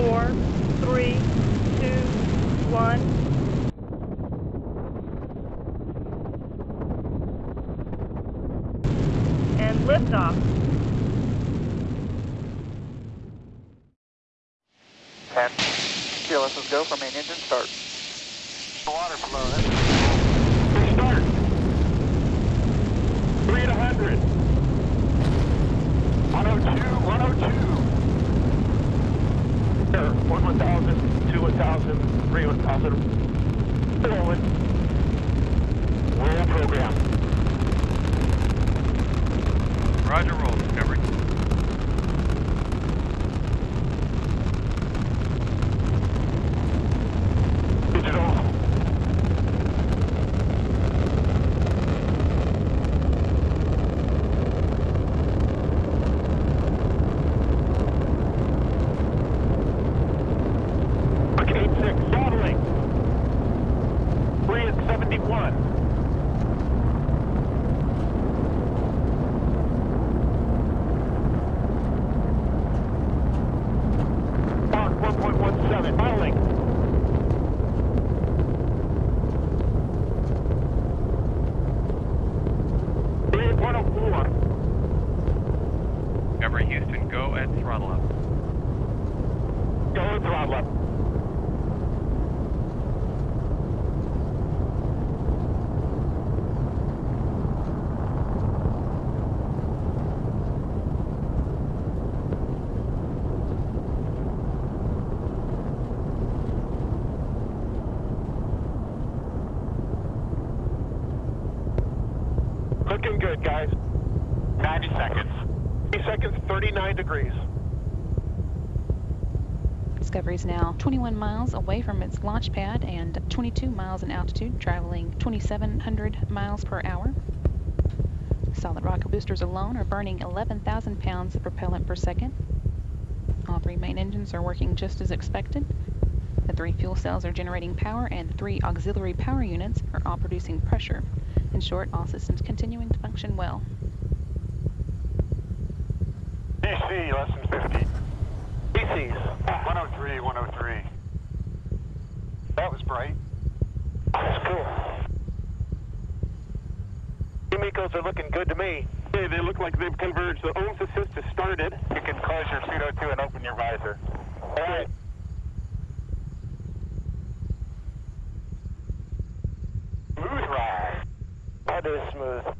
four, three, two, one. And liftoff. Ten. TLS, let's go for main engine start. Water flow. That's start. Three to hundred. 102, 102. One 1000, two 1000, three 1000. Forward. Roll program. Roger, roll, Discovery. Houston, go throttle up. Go throttle up. Looking good, guys. 90 seconds. 30 seconds, 39 degrees. Discovery is now 21 miles away from its launch pad and 22 miles in altitude, traveling 2,700 miles per hour. Solid rocket boosters alone are burning 11,000 pounds of propellant per second. All three main engines are working just as expected. The three fuel cells are generating power, and the three auxiliary power units are all producing pressure. In short, all systems continuing to function well. PC less than 50. PCs. 103, 103. That was bright. That's cool. Kimikos are looking good to me. Hey, they look like they've converged. The OMS assist has started. You can close your pseudo 2 and open your visor. All right. Smooth ride. That is smooth.